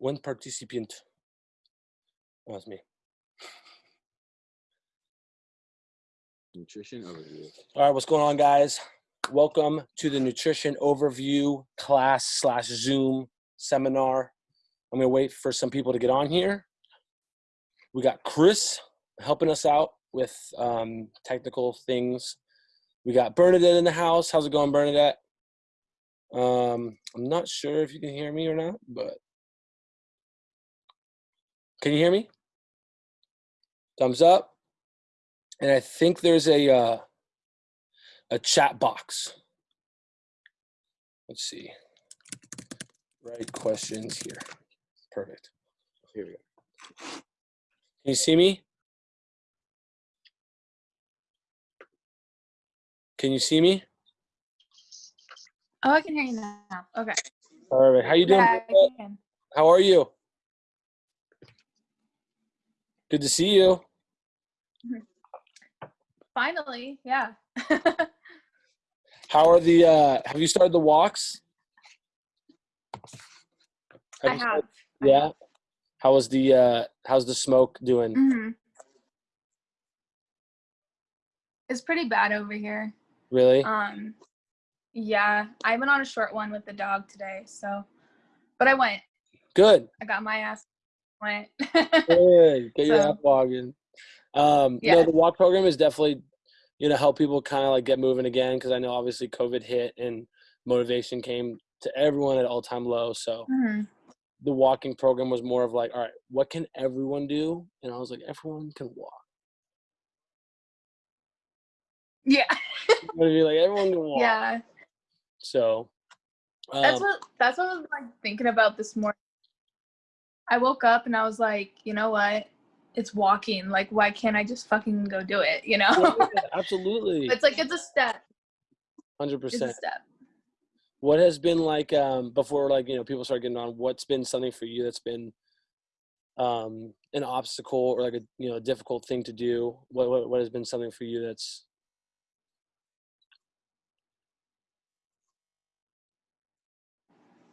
One participant. That's me. Nutrition overview. All right, what's going on, guys? Welcome to the nutrition overview class slash Zoom seminar. I'm gonna wait for some people to get on here. We got Chris helping us out with um, technical things. We got Bernadette in the house. How's it going, Bernadette? Um, I'm not sure if you can hear me or not, but can you hear me? Thumbs up. And I think there's a uh, a chat box. Let's see. Right questions here. Perfect. Here we go. Can you see me? Can you see me? Oh, I can hear you now. Okay. All right. How you doing? Yeah, I can. How are you? Good to see you. Finally, yeah. How are the uh have you started the walks? I you started- have. Yeah. How was the uh how's the smoke doing? hmm It's pretty bad over here. Really? Um, yeah, I went on a short one with the dog today, so, but I went. Good. I got my ass went. Good. Get your So- ass walking. Um, you know, Yeah. the walk program is definitely, you know, help people kind of like get moving again because I know obviously COVID hit and motivation came to everyone at all time low. So Mhm. the walking program was more of like, all right, what can everyone do? And I was like, everyone can walk. Yeah, You know what I mean? Like everyone can walk. yeah. So That's um, what that's what I was like thinking about this morning. I woke up and I was like, you know what? It's walking. Like, why can't I just fucking go do it? You know? yeah, absolutely, it's like it's a step. Hundred percent. step. What has been like um, before? Like you know, people start getting on. What's been something for you that's been um, an obstacle or like a you know a difficult thing to do? What what, what has been something for you that's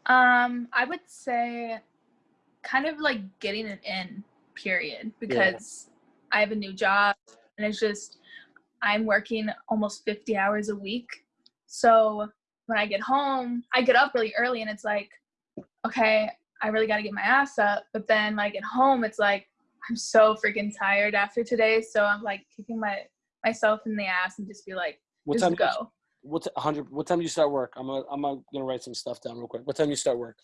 Um, I would say kind of like getting it in, period, because I have a new job and it's just I'm working almost 50 hours a week. So when I get home, I get up really early and it's like, okay, I really got to get my ass up. But then when I get home, it's like, I'm so freaking tired after today. So I'm like kicking my myself in the ass and just be like, what just time? you- go. What hundred? What time do you start work? I'm gonna, I'm gonna gonna write some stuff down real quick. What time do you start work?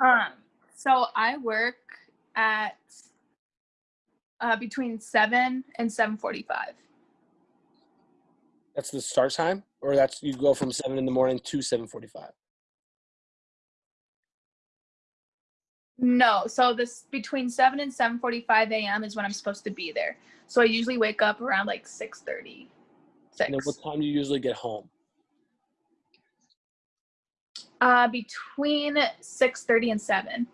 Um, so I work at uh, between seven and seven forty-five. That's the start time, or that's you go from seven in the morning to seven forty-five. No, so this between seven and seven forty-five a.m. is when I'm supposed to be there. So I usually wake up around like six thirty. And then Six. what time do you usually get home? Uh, between six thirty and seven.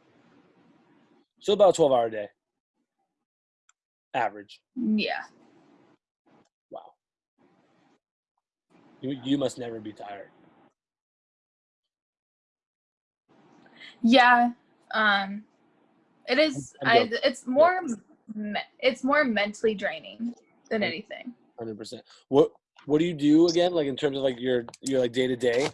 So about a twelve-hour day, average. Yeah. Wow. You you must never be tired. Yeah. Um, it is. I, it's more. It's more mentally draining than Mm. anything. Hundred percent. What What do you do again? Like in terms of like your your like day to day?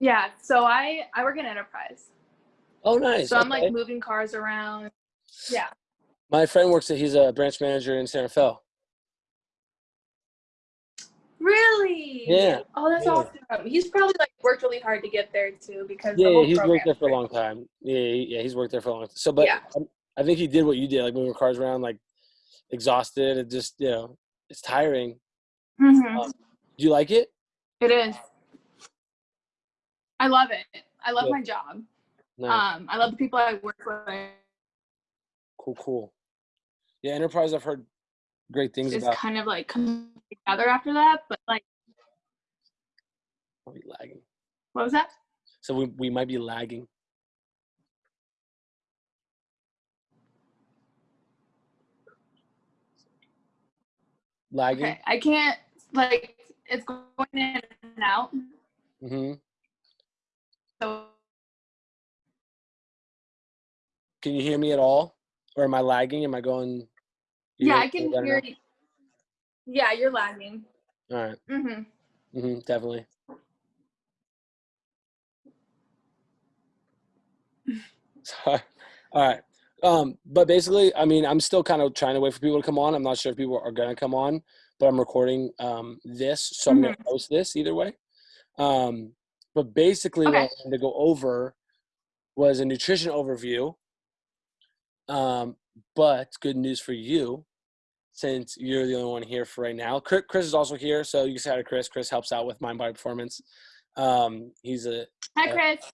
Yeah. So I I work in enterprise. Oh, nice. So I'm okay. like moving cars around. Yeah. My friend works at. He's a branch manager in Santa Fe. Really? Yeah. Oh, that's Yeah. awesome. He's probably like worked really hard to get there too because the Yeah, he's worked there for a long time. Yeah, yeah, he's worked there for a long time. So, but Yeah. I think he did what you did, like moving cars around, like exhausted. It just, you know, it's tiring. Mm -hmm. Um, Do you like it? It is. I love it. I love Yeah. my job. No. Um, I love the people I work with. cool, cool. Yeah, Enterprise. I've heard great things It's about. kind of like come together after that. But like, I'll be lagging. what was that? So we we might be lagging. Lagging. Okay, I can't like it's going in and out. hmm So Can you hear me at all, or am I lagging? Am I going? yeah, I can hear you. Yeah, you're lagging. All right. mm-hmm. Mm-hmm, definitely. Sorry. All right. Um, but basically, I mean, I'm still kind of trying to wait for people to come on. I'm not sure if people are gonna come on, but I'm recording um, this, so I'm gonna post this either way. Um, but basically, what I wanted to go over was a nutrition overview. Um, but good news for you, since you're the only one here for right now. Chris, Chris is also here, so you can say hi to Chris. Chris helps out with Mind Body Performance. Um, he's a Hi, Uh, Chris.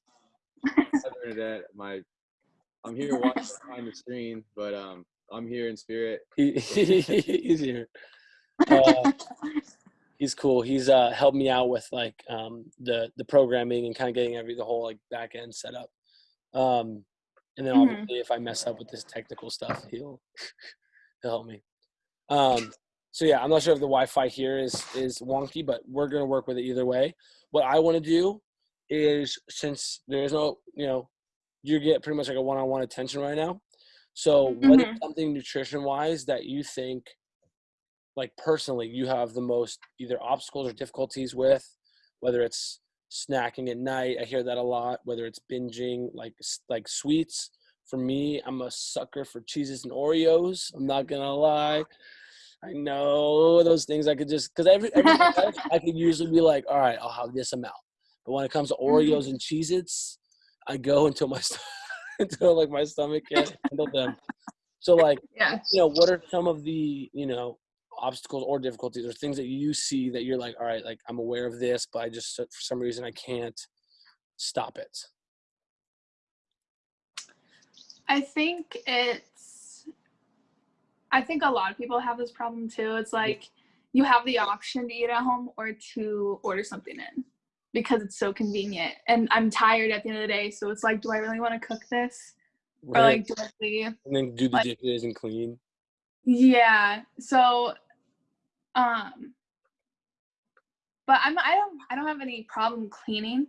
Hi, Bernadette. My, I'm here watching behind the screen, but um, I'm here in spirit. he, he's here. Uh, he's cool. He's uh helped me out with like um the the programming and kind of getting every the whole like back end set up. Um, and then Mhm. obviously if I mess up with this technical stuff, he'll he'll help me. Um, so yeah, I'm not sure if the Wi-Fi here is is wonky, but we're gonna work with it either way. What I want to do is since there is no you know you get pretty much like a one-on-one attention right now. So what is Mhm. something nutrition wise that you think like personally you have the most either obstacles or difficulties with whether it's snacking at night i hear that a lot whether it's binging like like sweets. For me i'm a sucker for cheeses and oreos i'm not gonna lie. I know those things i could just because every, every i could usually be like all right i'll have this amount. But when it comes to mm-hmm. oreos and cheez i go until my st- until like my stomach can't handle them. So like Yeah. you know, what are some of the, you know, obstacles or difficulties or things that you see that you're like, all right, like I'm aware of this, but I just, for some reason, I can't stop it. I think it's. I think a lot of people have this problem too. It's like you have the option to eat at home or to order something in because it's so convenient. And I'm tired at the end of the day, so it's like, do I really want to cook this? Or Right? like, do I leave? and then do the like- dishes and clean. Yeah. So, um, but I'm I don't I don't have any problem cleaning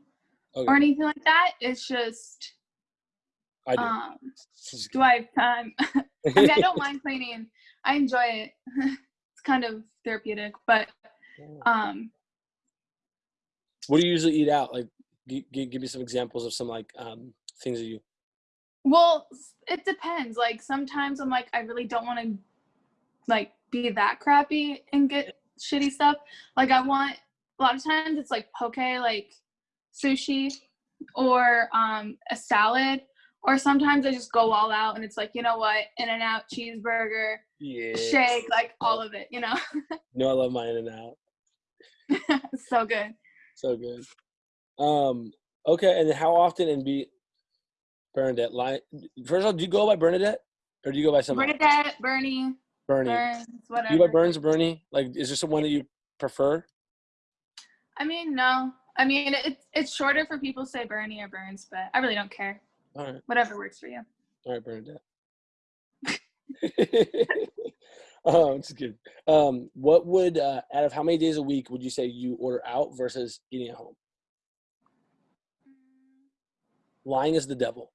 Okay, or anything like that. It's just I do. um, do I have time? I mean, I don't mind cleaning. I enjoy it. it's kind of therapeutic, but um, what do you usually eat out? Like, g- g- give me some examples of some like um, things that you. well, it depends. Like sometimes I'm like, I really don't want to like be that crappy and get shitty stuff. Like I want a lot of times it's like poke, like sushi, or um a salad. Or sometimes I just go all out and it's like, you know what, In-N-Out cheeseburger, Yeah. shake, like all of it, you know? No, I love my In-N-Out. so good. So good. Um. Okay, and how often and be Bernadette? Line. First of all, do you go by Bernadette or do you go by something? Bernadette, Bernie, Bernie. Burns, whatever. you by Burns or Bernie? Like, is there someone that you prefer? I mean, no. I mean, it's it's shorter for people to say Bernie or Burns, but I really don't care. All right, Whatever works for you. all right, Bernadette. oh, just kidding. Um, what would uh, out of how many days a week would you say you order out versus eating at home? Lying is the devil.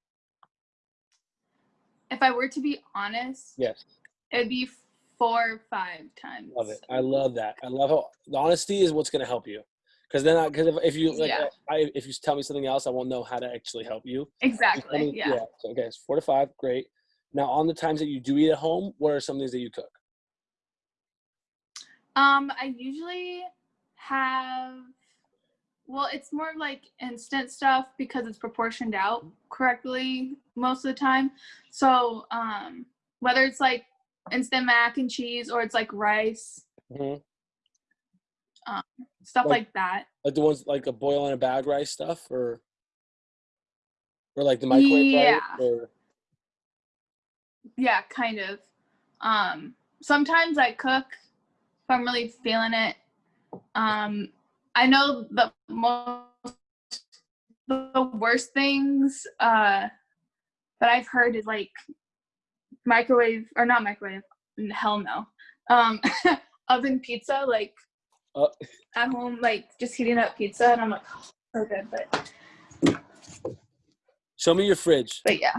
If I were to be honest, Yes, it'd be four or five times. love it. I love that. I love how the honesty is what's going to help you. Because then, because if, if you like, Yeah. I, if you tell me something else, I won't know how to actually help you. Exactly. me- Yeah. So, okay, it's four to five. Great. Now, on the times that you do eat at home, what are some things that you cook? Um, I usually have. Well, it's more like instant stuff because it's proportioned out correctly most of the time. So, um, whether it's like instant mac and cheese or it's like rice, hmm stuff Like- like that. Like the ones like a boil in a bag rice stuff, or or like the microwave Yeah. or Yeah, kind of. Um, sometimes I cook if I'm really feeling it. Um, I know the most the worst things uh, that I've heard is like microwave or not microwave. Hell no. Um, oven pizza, like Uh. at home, like just heating up pizza, and I'm like, so good, but Show me your fridge. but yeah.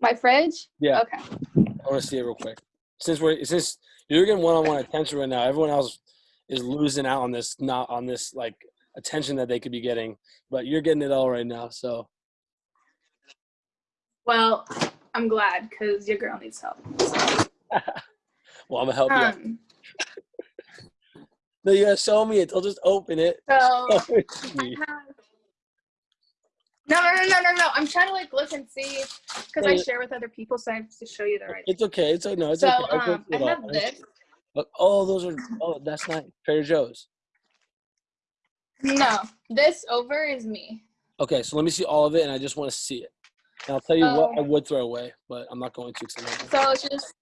My fridge. Yeah, Okay. I want to see it real quick. Since we're since you're getting one-on-one attention right now, everyone else is losing out on this, not on this like attention that they could be getting. But you're getting it all right now. So Well, I'm glad because your girl needs help. well, I'm gonna help you. Um. No, you gotta show me it. I'll just open it. So. It to I me. have- No, no, no, no, no, no. I'm trying to like look and see because I share with other people, so I have to show you the right. It's okay. It's no, it's So okay. Um, I have this. Oh, those are. Oh, that's nice. Trader Joe's. No, this over is me. Okay, so let me see all of it, and I just want to see it. And I'll tell you what I would throw away, but I'm not going to. 'cause I'm not- So it's just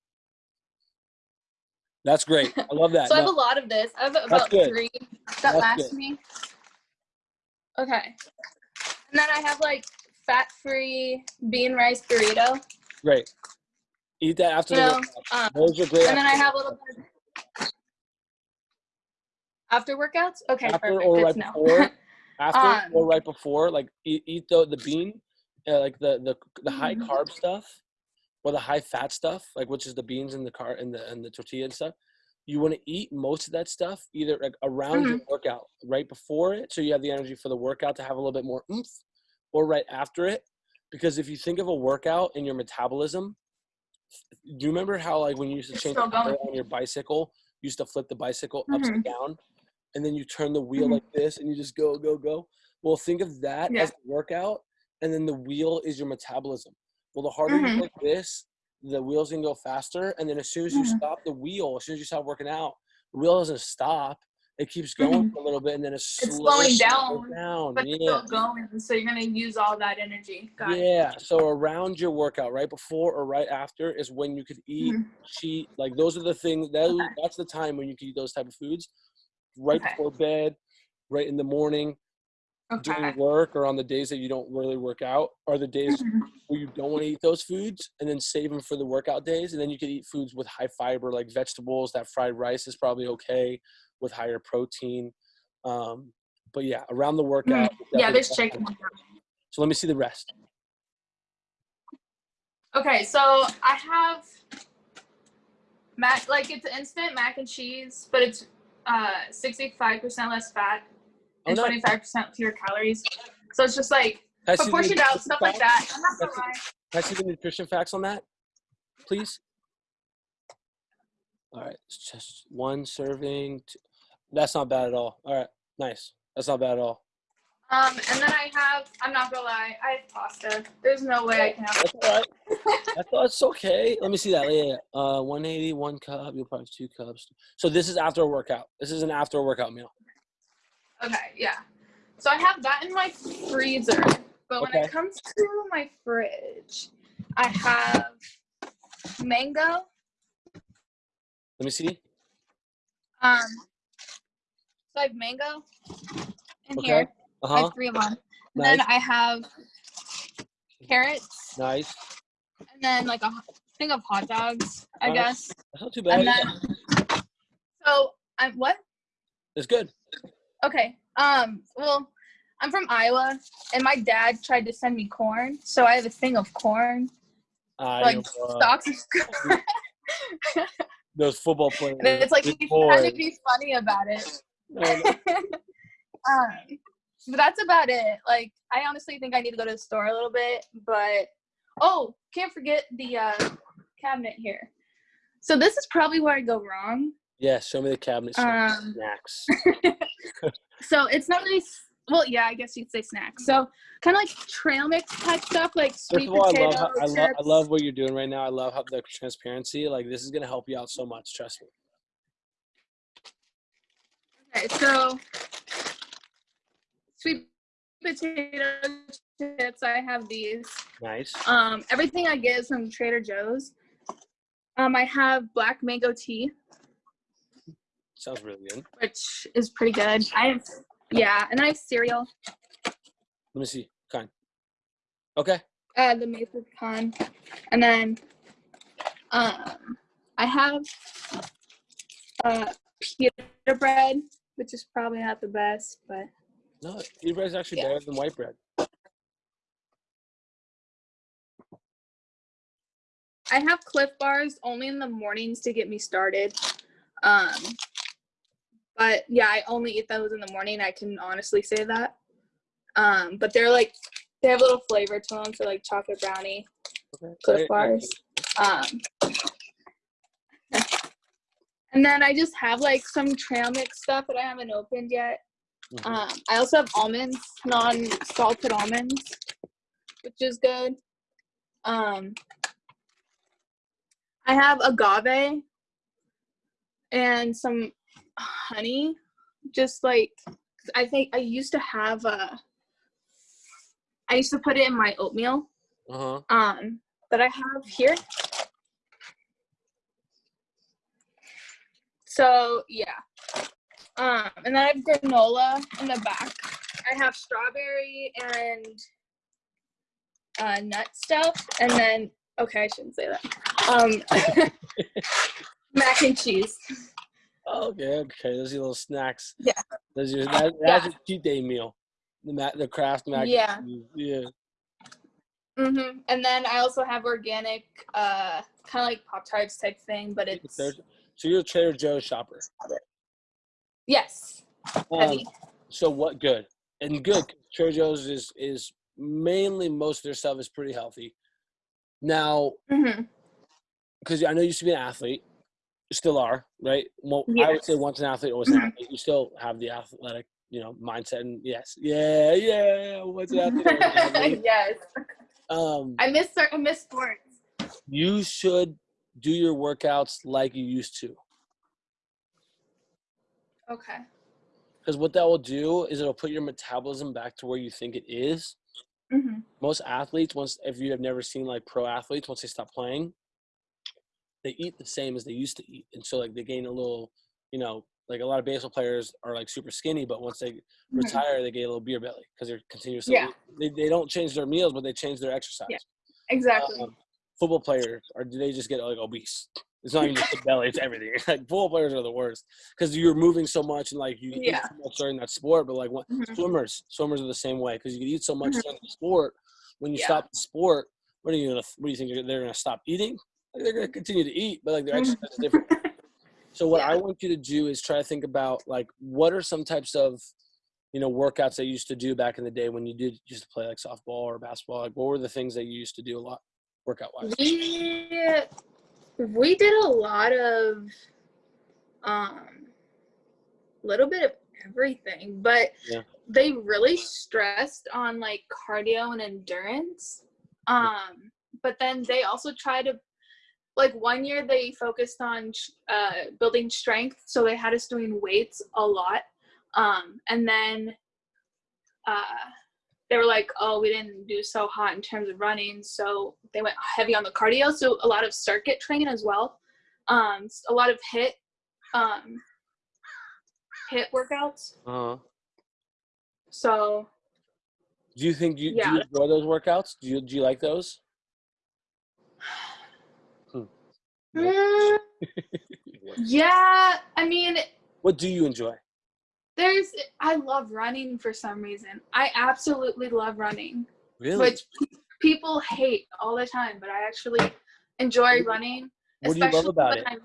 That's great. I love that. so I have a lot of this. I have about three that That's last good. me. Okay, and then I have like fat-free bean rice burrito. great. Eat that after You the know, um, Those are great. and then I have a little bit after workouts. Okay, after perfect. or right before. After Um, or right before, like eat, eat the the bean, uh, like the the the high Mhm. carb stuff, or the high fat stuff, like which is the beans and the car and the and the tortilla and stuff. You want to eat most of that stuff either like around your Mm-hmm. workout, right before it, so you have the energy for the workout to have a little bit more oomph, or right after it, because if you think of a workout in your metabolism, do you remember how like when you used to change the tire on your bicycle, you used to flip the bicycle Mhm. upside down, and then you turn the wheel Mhm. like this, and you just go go go. Well, think of that Yeah. as a workout, and then the wheel is your metabolism. Well, the harder Mhm. you work this, the wheels can go faster, and then as soon as you Mhm. stop the wheel, as soon as you stop working out, the wheel doesn't stop. It keeps going Mhm. for a little bit, and then it's slowing slows down, down. But it's yeah. still going, so you're gonna use all that energy. Got it. Yeah, so around your workout, right before or right after, is when you could eat, Mhm. cheat. Like those are the things. That, Okay. That's the time when you can eat those type of foods. Right Okay. before bed, right in the morning, during work, or on the days that you don't really work out, are the days Mhm. where you don't want to eat those foods, and then save them for the workout days. And then you can eat foods with high fiber, like vegetables. That fried rice is probably okay with higher protein. Um, but yeah, around the workout. Mm-hmm. Yeah, there's chicken. So let me see the rest. Okay, so I have mac like it's instant mac and cheese, but it's uh 65% less fat and 25% fewer calories. So it's just like Can I see the proportioned out stuff like that. I'm not gonna lie. Can I see the nutrition facts on that, please? All right, it's just one serving. Two. That's not bad at all. All right, nice. That's not bad at all. Um, and then I have I'm not gonna lie, I have pasta. There's no way I can have That's all right. I thought it's okay. Let me see that. Yeah, yeah. Uh, 180, one cup. You'll probably have two cups. So this is after a workout. This is an after a workout meal. Okay, yeah. So I have that in my freezer. But when Okay. it comes to my fridge, I have mango. Let me see. Um, so I have mango in Okay. here. Uh I have three of them. And Nice. then I have carrots, Nice. and then like a thing of hot dogs, I guess. That's not too bad. And then, so I'm what? It's good. Okay. Um. Well, I'm from Iowa, and my dad tried to send me corn, so I have a thing of corn, I like stalks of corn. those football players. And it's like he's trying to be funny about it. Um, but that's about it. Like, I honestly think I need to go to the store a little bit. But oh, can't forget the uh, cabinet here. So this is probably where I go wrong. Yeah, show me the cabinet. show me the Um, snacks. So it's not really. Well, yeah, I guess you'd say snacks. So kind of like trail mix type stuff, like sweet all, I love, how, I, love, I love what you're doing right now. I love how the transparency. Like this is gonna help you out so much. Trust me. Okay, so sweet potato chips. I have these. Nice. Um, everything I get is from Trader Joe's. Um, I have black mango tea, Sounds really good. which is pretty good. I have, yeah, and then I have cereal, Let me see. Kind. Okay. uh, the maple pecan, and then um, I have uh, pita bread which is probably not the best, but No, pita bread is actually Yeah. better than white bread. I have Clif Bars only in the mornings to get me started. Um, but yeah, I only eat those in the morning. I can honestly say that. Um, but they're like they have a little flavor to them, so like chocolate brownie, Okay. Clif Bars. Um, and then I just have like some trail mix stuff that I haven't opened yet. Mhm. Um, I also have almonds, non-salted almonds, which is good. Um, I have agave and some honey. Just like I think I used to have a i used to put it in my oatmeal Uh-huh. um that I have here. So yeah. Um and then I have granola in the back. I have strawberry and uh nut stuff and then okay, I shouldn't say that. Um mac and cheese. Okay, okay. Those are your little snacks. Yeah. Those are that, that's a cheat day meal. The ma- the Kraft mac. Yeah. Yeah. Mhm. And then I also have organic uh kind of like Pop Tarts type thing, but it's So you're a Trader Joe's shopper. yes, Um, so what good and good? Trader Joe's is is mainly most of their stuff is pretty healthy. Now, Mhm. because I know you used to be an athlete, still are, right? Well, I would say once an athlete, always an Mhm. athlete. You still have the athletic, you know, mindset. And yes, yeah, yeah. Once an athlete, athlete. yes. Um, I miss I miss sports. you should do your workouts like you used to. Okay. Because what that will do is it'll put your metabolism back to where you think it is. Mhm. Most athletes, once if you have never seen like pro athletes, once they stop playing, they eat the same as they used to eat, and so like they gain a little, you know, like a lot of baseball players are like super skinny, but once they Mhm. retire, they get a little beer belly because they're continuously. Yeah. They, they don't change their meals, but they change their exercise. Yeah. Exactly. Um, football players, or do they just get like obese? It's not even just the belly; it's everything. Like football players are the worst because you're moving so much and like you eat Yeah. so much during that sport. But like what, Mhm. swimmers, swimmers are the same way because you can eat so much Mhm. during the sport. When you Yeah. stop the sport, what are you gonna? What do you think they're- they're gonna stop eating? They're gonna continue to eat, but like their exercise is different. So what I want you to do is try to think about like what are some types of you know workouts that you used to do back in the day when you did used to play like softball or basketball. Like what were the things that you used to do a lot workout wise? we we did a lot of um a little bit of everything but Yeah. they really stressed on like cardio and endurance um but then they also try to like one year they focused on uh building strength so they had us doing weights a lot um and then uh they were like, oh, we didn't do so hot in terms of running, so they went heavy on the cardio. So a lot of circuit training as well, um, a lot of HIIT, um, HIIT workouts. Uh-huh. So Do you think you do you enjoy those workouts? Do you do you like those? Mm, yeah, I mean, What do you enjoy? there's I love running for some reason. I absolutely love running, Really? which people hate all the time, but I actually enjoy running. what do you love especially about it? I'm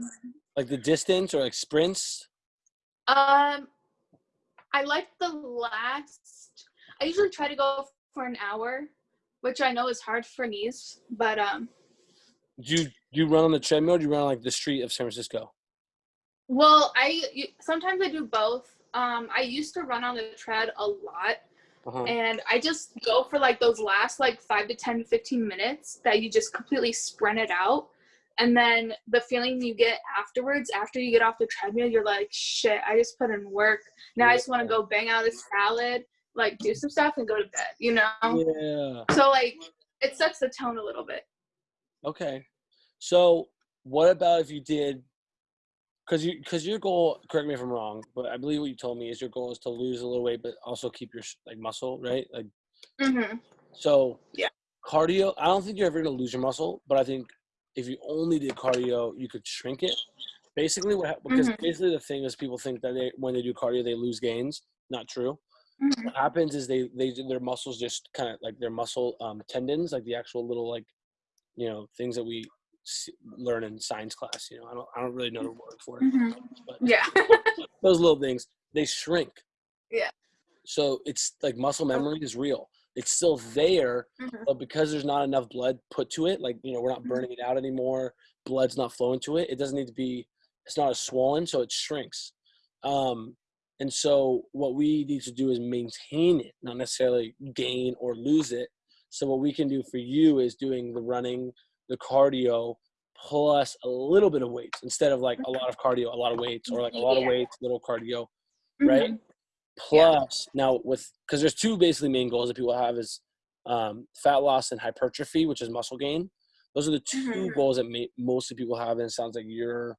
Like the distance or like sprints? Um, I like the last. I usually try to go for an hour, which I know is hard for knees, but um, Do you do you run on the treadmill or do you run on like the street of San Francisco? well, I you- sometimes I do both. Um, I used to run on the tread a lot, Uh-huh. and I just go for like those last like five to 10, 15 minutes that you just completely sprint it out. And then the feeling you get afterwards, after you get off the treadmill, you're like, shit, I just put in work. Now I just want to go bang out a salad, like do some stuff and go to bed, you know? Yeah. So like it sets the tone a little bit. Okay. So what about if you did because you because your goal correct me if i'm wrong but i believe what you told me is your goal is to lose a little weight but also keep your like muscle right like Mm-hmm. so Yeah. cardio i don't think you're ever going to lose your muscle but i think if you only did cardio you could shrink it Basically, what because Mhm. basically the thing is people think that they when they do cardio they lose gains. Not true. Mhm. What happens is they they their muscles just kind of like their muscle um, tendons, like the actual little like you know things that we learn in science class. You know, I don't I don't really know the word for it, Mhm. but Yeah. those little things they shrink. Yeah. So it's like muscle memory is real. It's still there, Mhm. but because there's not enough blood put to it, like you know, we're not Mhm. burning it out anymore. Blood's not flowing to it. It doesn't need to be. It's not as swollen, so it shrinks. Um, and so what we need to do is maintain it, not necessarily gain or lose it. So what we can do for you is doing the running, the cardio, plus a little bit of weights instead of like a lot of cardio, a lot of weights, or like a lot of weights, little cardio right? Mhm. Plus, now with because there's two basically main goals that people have is um, fat loss and hypertrophy, which is muscle gain. Those are the 2 Mhm. goals that may, mostly people have, and it sounds like you're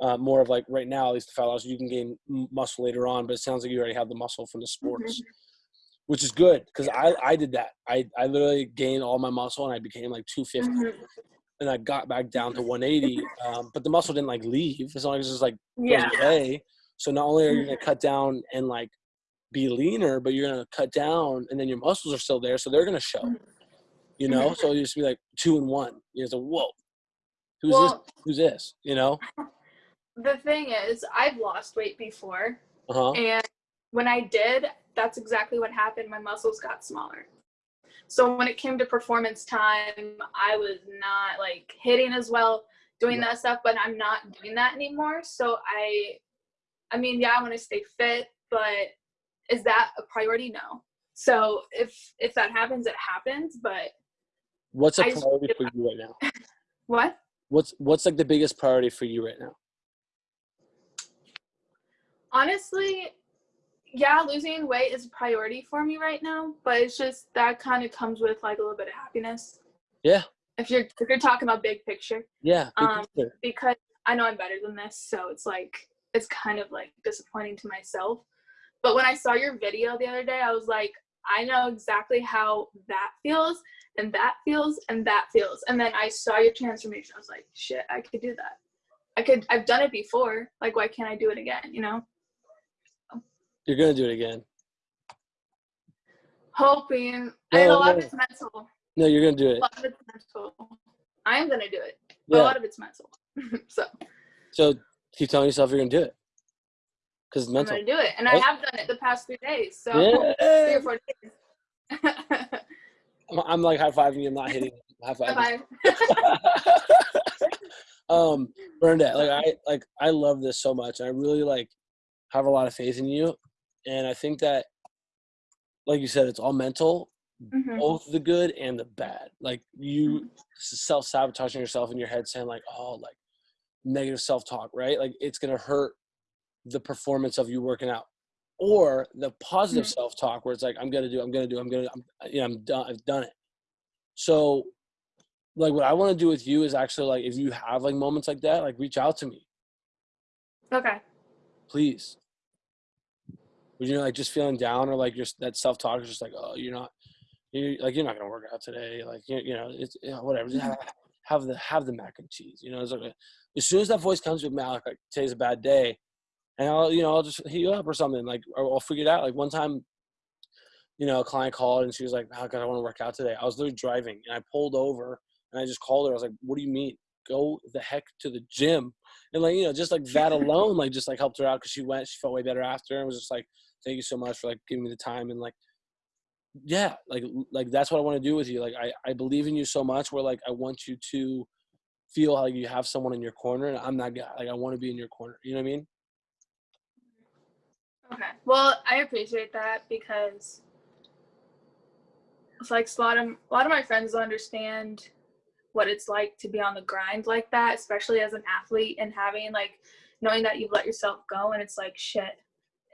uh, more of like right now, at least the fat loss. You can gain m- muscle later on, but it sounds like you already have the muscle from the sports, which is good because I I did that. I I literally gained all my muscle and I became like 250, Mhm. and I got back down to 180. Um, but the muscle didn't like leave as long as it's like Yeah. away. So not only are you gonna cut down and like be leaner, but you're gonna cut down and then your muscles are still there, so they're gonna show. Mhm. You know, so you just be like two and one. You know, whoa, who's this? Who's this? You know? the thing is, I've lost weight before, Uh huh. and when I did, that's exactly what happened. My muscles got smaller. So when it came to performance time, I was not like hitting as well, doing Yeah. that stuff, but I'm not doing that anymore. So I I mean, yeah, I want to stay fit, but is that a priority? No. So if if that happens, it happens, but What's a just- priority for you right now? what? What's what's like the biggest priority for you right now? Honestly, yeah, losing weight is a priority for me right now, but it's just that kind of comes with like a little bit of happiness. Yeah. If you're if you're talking about big picture, Yeah. big Um, picture. because I know I'm better than this, so it's like it's kind of like disappointing to myself. But when I saw your video the other day, I was like, I know exactly how that feels and that feels and that feels. And then I saw your transformation. I was like, shit, I could do that. I could I've done it before. Like why can't I do it again, you know? You're gonna do it again. hoping No, and a lot no. of it's mental No, you're gonna do a it. lot of it's mental i am gonna do it but a lot of it's mental so So keep telling yourself you're gonna do it. Because it's i'm gonna do it and i have done it the past three days so Yeah. three or four days I'm, I'm like high fiving you. I'm not hitting. High five. Bye. um, Bernadette, like I like I love this so much. I really like have a lot of faith in you, and I think that, like you said, it's all mental, Mhm. both the good and the bad. Like you self sabotaging yourself in your head, saying like, oh, like negative self talk, right? Like it's gonna hurt the performance of you working out, or the positive Mhm. self talk where it's like, I'm gonna do, I'm gonna do, I'm gonna, I'm, you know, I'm done, I've done it. So, like, what I want to do with you is actually like, if you have like moments like that, like, reach out to me, okay please. When you're like just feeling down, or like just that self talk is just like, oh, you're not, you like you're not gonna work out today, like you, you know, it's you know, whatever. Just have, have the have the mac and cheese, you know. It's like as soon as that voice comes with Malik, like today's a bad day, and I'll you know I'll just hit you up or something like or I'll figure it out. Like one time, you know, a client called and she was like, "Oh God, I want to work out today." I was literally driving and I pulled over and I just called her. I was like, "What do you mean? Go the heck to the gym?" And like you know, just like that alone, like just like helped her out because she went. She felt way better after and was just like, "Thank you so much for like giving me the time and like." Yeah, like like that's what I want to do with you. Like I I believe in you so much. Where like I want you to feel like you have someone in your corner, and I'm guy. Like I want to be in your corner. You know what I mean? okay well i appreciate that because it's like a lot of a lot of my friends don't understand what it's like to be on the grind like that especially as an athlete and having like knowing that you've let yourself go and it's like shit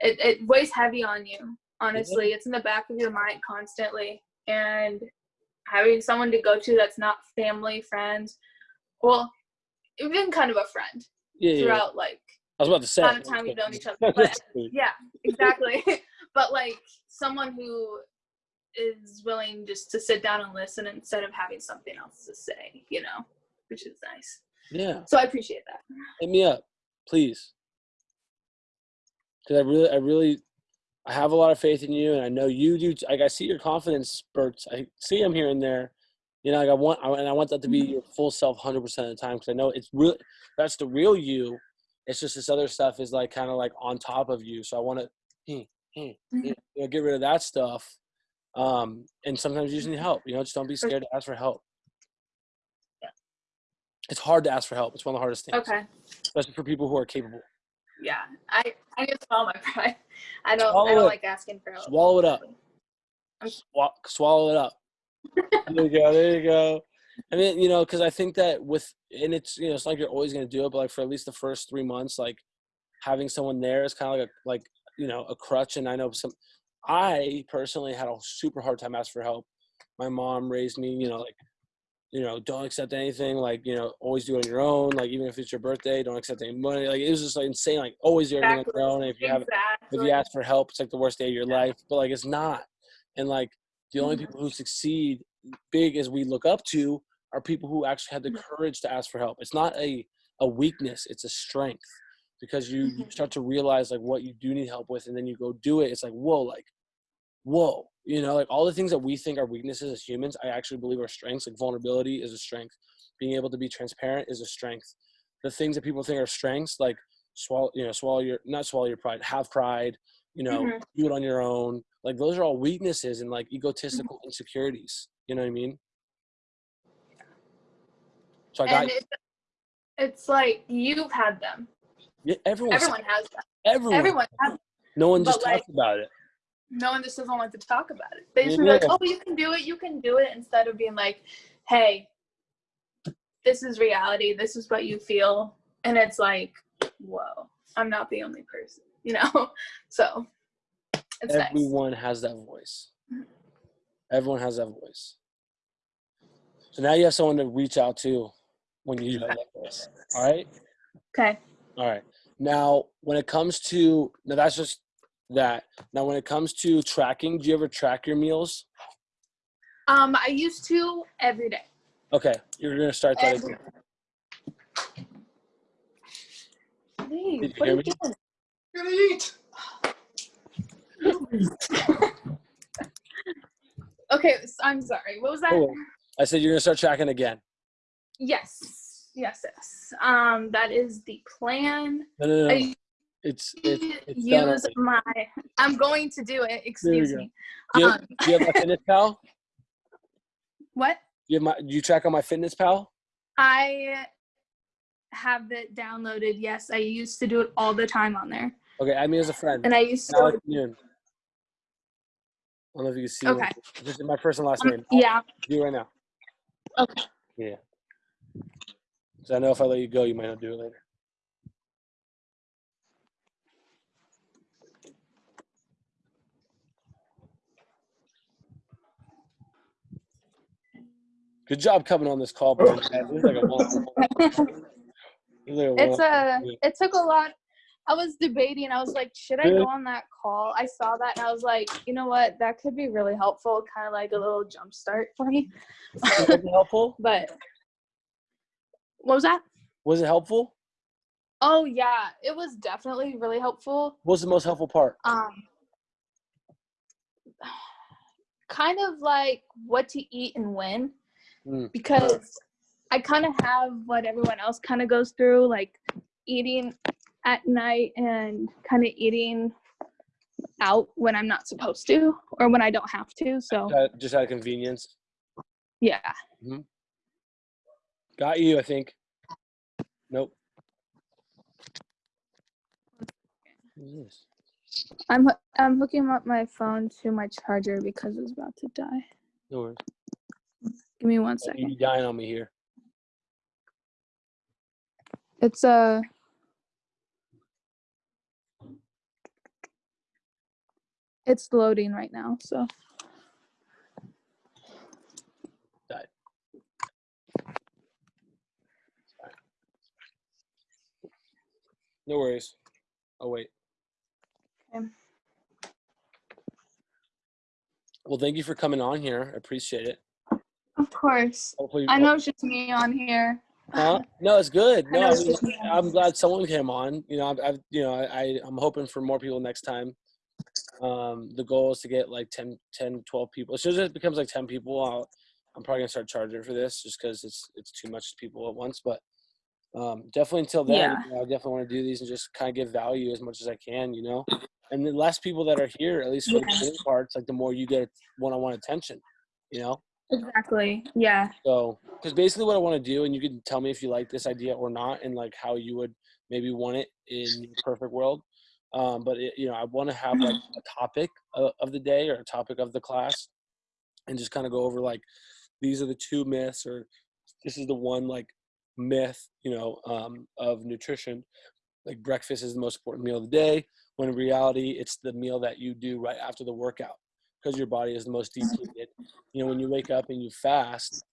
it, it weighs heavy on you honestly it's in the back of your mind constantly and having someone to go to that's not family friends well even kind of a friend Yeah, yeah. throughout like I was about to say. amount of time we've known each other, but- yeah exactly but like someone who is willing just to sit down and listen instead of having something else to say you know which is nice yeah, so i appreciate that hit me up. please. Because I really, I really, I have a lot of faith in you, and I know you do. Like I see your confidence spurts. I see them here and there. You know, like I want, I, and I want that to be mm-hmm. your full self, hundred percent of the time. Because I know it's real. That's the real you. It's just this other stuff is like kind of like on top of you. So I want to, hmm, hmm, hmm, mm-hmm. you know, get rid of that stuff. Um, and sometimes you just need mm-hmm. help. You know, just don't be scared to ask for help. Yeah. It's hard to ask for help. It's one of the hardest things, Okay. especially for people who are capable. Yeah. I I need to swallow my pride. I don't Swallow I don't it. like asking for help. Swallow it up. I'm- Swallow, it up. there you go. There you go. I mean, you know, because I think that with and it's you know it's not like you're always gonna do it, but like for at least the first three months, like having someone there is kind of like a like you know a crutch. And I know some. I personally had a super hard time asking for help. My mom raised me, you know, like you know, don't accept anything. Like you know, always do it on your own. Like even if it's your birthday, don't accept any money. Like it was just like insane. Like always do everything on your own. And if you have if you ask for help, it's like the worst day of your Yeah. life. But like it's not. And like the only Mhm. people who succeed big as we look up to are people who actually had the Mhm. courage to ask for help. It's not a, a weakness, it's a strength. Because you, you Mhm. start to realize like what you do need help with and then you go do it. It's like, whoa, like, whoa. You know, like all the things that we think are weaknesses as humans, I actually believe are strengths. Like vulnerability is a strength. Being able to be transparent is a strength. The things that people think are strengths, like swallow, you know, swallow your not swallow your pride, have pride, you know, Mhm. do it on your own. Like those are all weaknesses and like egotistical insecurities. You know what I mean? So I got and it, it's like you've had them. yeah, everyone. Everyone has them. Everyone. Everyone has them. No one but, just like, talks about it. No one just doesn't want to talk about it. They just be like, oh, you can do it, you can do it, instead of being like, hey, this is reality, this is what you feel. And it's like, whoa, I'm not the only person, you know? So it's nice. Everyone has that voice. Mhm. Everyone has that voice. So now you have someone to reach out to when you do that voice. All right. Okay. All right. Now, when it comes to now, that's just that. Now, when it comes to tracking, do you ever track your meals? Um, I used to every day. Okay, you're gonna start that Every- again. Lee, Did you what hear are me? you? Gonna eat. Okay, I'm sorry. What was that? Cool. I said you're gonna start tracking again. Yes, yes, yes. Um, that is the plan. No, no, no. I It's it's it's use my. I'm going to do it. Excuse me. Do you, Um, do you have my Fitness Pal? what? You have my? Do you track on MyFitnessPal? I have it downloaded. Yes, I used to do it all the time on there, Okay, add me as a friend. and I used to. Alex. Noon. I don't know if you can see. Okay. it. Just my first and last Um, name. yeah. Do it right now. Okay. Yeah. So I know if I let you go, you might not do it later. Good job coming on this call, bro. It like a one- it was like a It's a. It took a lot. I was debating. I was like, should I go on that call? I saw that and I was like, you know what? That could be really helpful. Kind of like a little jump start for me. Helpful? But what was that? Was it helpful? Oh yeah, it was definitely really helpful. What was the most helpful part? Um, kind of like what to eat and when, Mm. because I kind of have what everyone else kind of goes through, like eating at night and kind of eating out when I'm not supposed to or when I don't have to. So Uh, Just out of convenience. yeah, Got you, I think. Nope. What is this? I'm I'm hooking up my phone to my charger because it's about to die. No worries. Give me one second. You second. dying on me here. It's uh It's loading right now, so No worries. Oh wait. Okay. Well, thank you for coming on here. I appreciate it. Of course. Hopefully, I know it's just me on here. Huh? No, it's good. I No, I mean, just- I'm glad someone came on. You know, I've, I've you know, I, I'm hoping for more people next time. Um, the goal is to get like 10, 10, 12 people. As soon as it becomes like 10 people, I'll, I'm probably gonna start charging for this just because it's it's too much people at once. But um, definitely until then, Yeah. you know, I definitely want to do these and just kind of give value as much as I can. You know, and the less people that are here, at least for the Yeah. beginning parts, like the more you get one-on-one attention. You know. Exactly. Yeah. So, because basically what I want to do, and you can tell me if you like this idea or not, and like how you would maybe want it in your perfect world. Um, but it, you know, I want to have like a topic of, of the day or a topic of the class, and just kind of go over like these are the two myths, or this is the one like myth, you know, um, of nutrition. Like breakfast is the most important meal of the day, when in reality it's the meal that you do right after the workout because your body is the most mm. depleted. You know, when you wake up and you fast,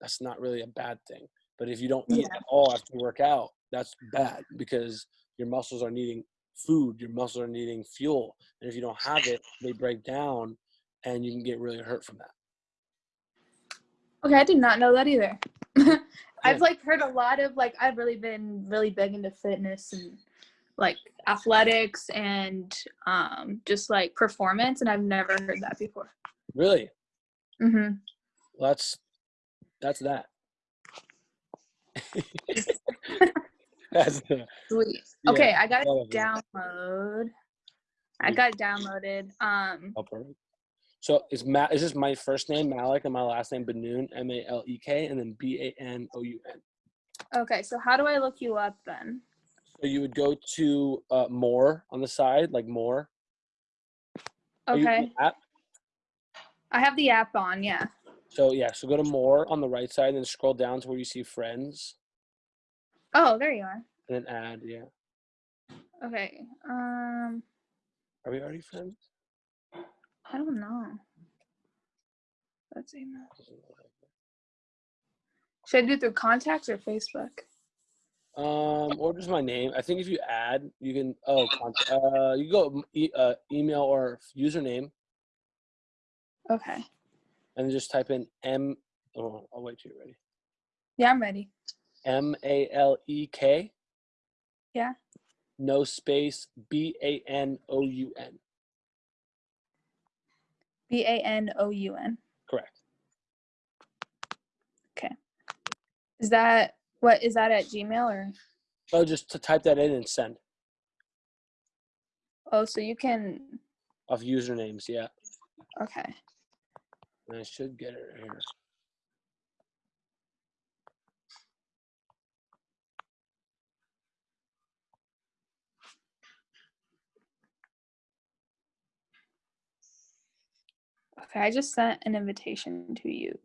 that's not really a bad thing. But if you don't eat at all after you work out, that's bad because your muscles are needing food, your muscles are needing fuel. And if you don't have it, they break down and you can get really hurt from that. Okay, I did not know that either. I've like heard a lot of like I've really been really big into fitness and like athletics and um just like performance and I've never heard that before. Really? Mhm. Well, that's that's that. that's the, Sweet. Yeah, Okay, I got it download. I got downloaded. Um oh, perfect. So is Ma- is this my first name Malek and my last name Banoun M A L E K and then B A N O U N. okay, so how do I look you up then? So you would go to uh, more on the side, like more. Are you in Okay. app? I have the app on, yeah. So yeah, so go to more on the right side, and then scroll down to where you see friends, Oh, there you are. and then add. Yeah, Okay. Um are we already friends? I don't know. Let's see. Should I do it through contacts or Facebook? Um, or just my name. I think if you add, you can. Oh, uh, you go m- e- uh, email or username, Okay. and just type in M. Oh, I'll wait till you're ready. Yeah, I'm ready. M A L E K. Yeah. No space. B A N O U N. B A N O U N. Correct. Okay. Is that what is that at Gmail or Oh, just to type that in and send oh so you can of usernames. Yeah, okay. I should get it here. Okay, I just sent an invitation to you.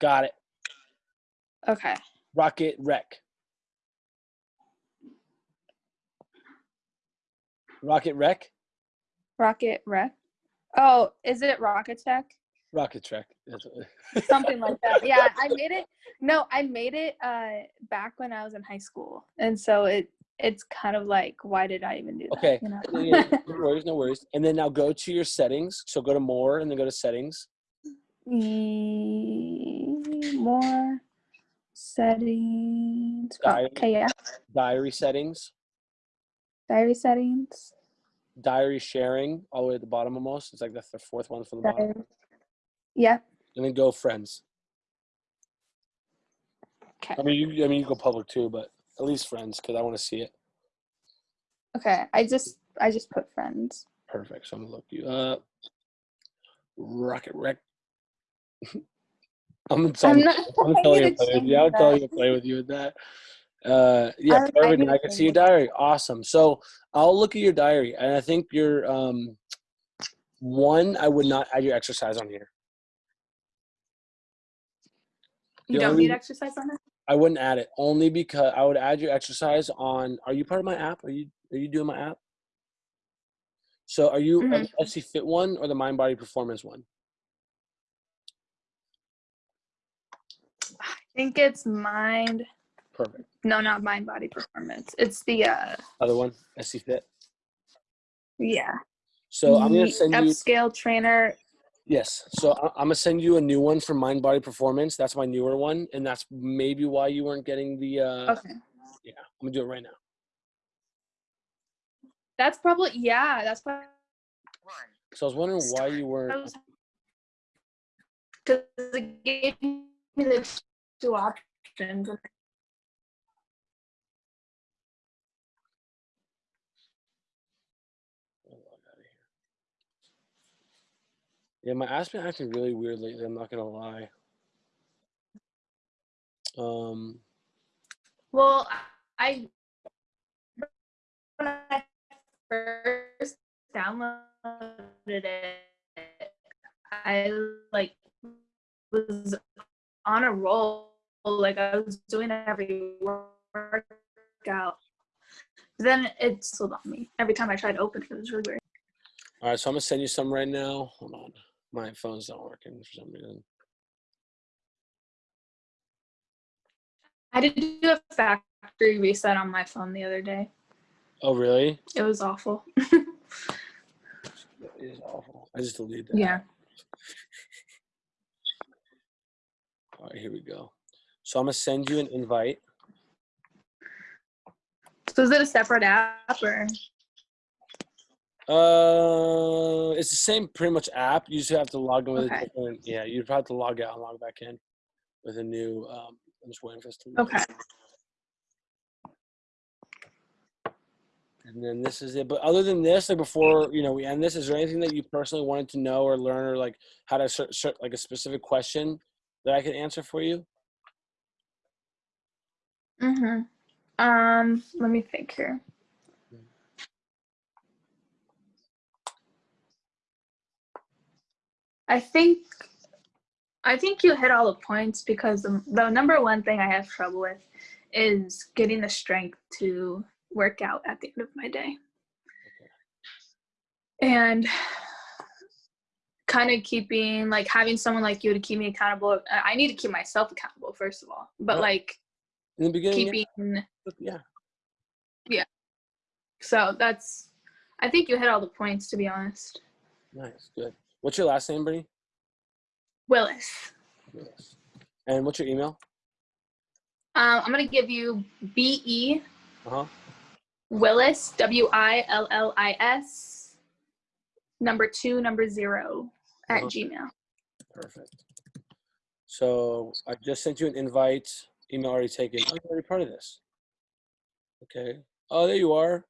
Got it. Okay. Rocket Wreck. Rocket Wreck? Rocket Wreck. Oh, is it Rocket Tech? Rocket Trek. Something like that. Yeah, I made it. No, I made it uh back when I was in high school. And so it it's kind of like why did I even do that? Okay. You know? Yeah, no worries, no worries. And then now go to your settings. So go to more and then go to settings. E- more settings. Oh, Diary. okay, yeah. Diary settings. Diary settings. Diary sharing all the way at the bottom almost. It's like the fourth one from the bottom. Yeah. And then go friends. Okay. I mean you I mean you go public too, but at least friends because I want to see it. Okay. I just I just put friends. Perfect. So I'm gonna look you up. Rocket Rec. I'm gonna I'm you. not I'm I telling you, need to to play with you. I'm telling you to play with you with that. Uh, yeah, I- I perfect. need I can see your diary. Awesome. So I'll look at your diary, and I think your um, one. I would not add your exercise on here. You The don't only- need exercise on it? I wouldn't add it only because I would add your exercise on. Are you part of my app? Are you Are you doing my app? So are you Mhm. an SC Fit one or the Mind Body Performance one? Think it's mind Perfect. no not mind body performance. It's the uh Other one, SC Fit. yeah. So I'm gonna send you. upscale trainer Yes. So I'm gonna send you a new one for Mind Body Performance. That's my newer one, and that's maybe why you weren't getting the. Uh, Okay. Yeah, I'm gonna do it right now. That's probably yeah. That's probably So I was wondering why you weren't. because it gave me the two options. Yeah, my app's been acting really weird lately. I'm not gonna lie. Um, Well, I when I first downloaded it, I like was on a roll. Like I was doing every workout. Then it slowed on me. Every time I tried to open it, it was really weird. all right, so I'm gonna send you some right now. Hold on, my phone's not working for some reason. I did do a factory reset on my phone the other day. Oh, really? It was awful. That is awful. I just deleted that. yeah. All right, here we go. So I'm gonna send you an invite. So is it a separate app or? Uh, it's the same pretty much app. You just have to log in with a Okay. different. Yeah, you'd probably have to log out and log back in with a new. Um, I'm just waiting for this to. Okay. And then this is it. But other than this, like before you know we end this, is there anything that you personally wanted to know or learn, or like how to search like a specific question that I could answer for you? Mm-hmm. Um, let me think here. I think I think you hit all the points because the, the number one thing I have trouble with is getting the strength to work out at the end of my day. And kind of keeping like having someone like you to keep me accountable. I need to keep myself accountable first of all. But like In the beginning, yeah, keeping yeah, So that's, I think you hit all the points to be honest. nice, good. What's your last name, Brittany? Willis. Yes. And what's your email? Um, I'm gonna give you B E Uh huh. Willis W I L L I S number two number zero at Uh-huh. Gmail. Perfect. So I just sent you an invite. Email already taken. Oh, you're already part of this. Okay. Oh, there you are.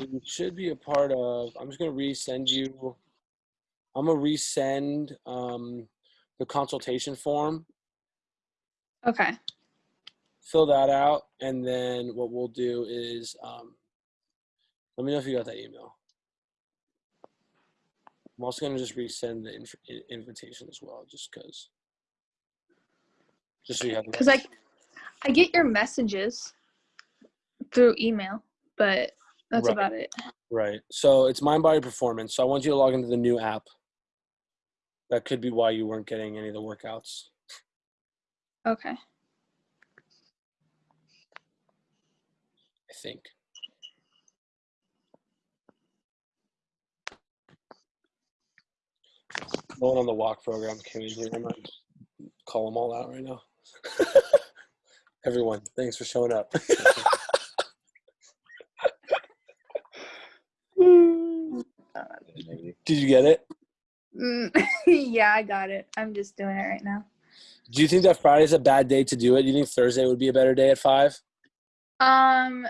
You should be a part of. I'm just gonna resend you. I'm gonna resend um, the consultation form. Okay. Fill that out, and then what we'll do is um, let me know if you got that email. I'm also gonna just resend the inf- invitation as well, just cause. Just so you have. Because I. I get your messages through email, but that's Right. about it. Right. So it's Mind Body Performance. So I want you to log into the new app. That could be why you weren't getting any of the workouts. Okay. I think. No one on the walk program came in here. I'm not call them all out right now. Everyone, thanks for showing up. Did you get it? Mm, yeah, I got it. I'm just doing it right now. Do you think that Friday's a bad day to do it? Do you think Thursday would be a better day at five? Um,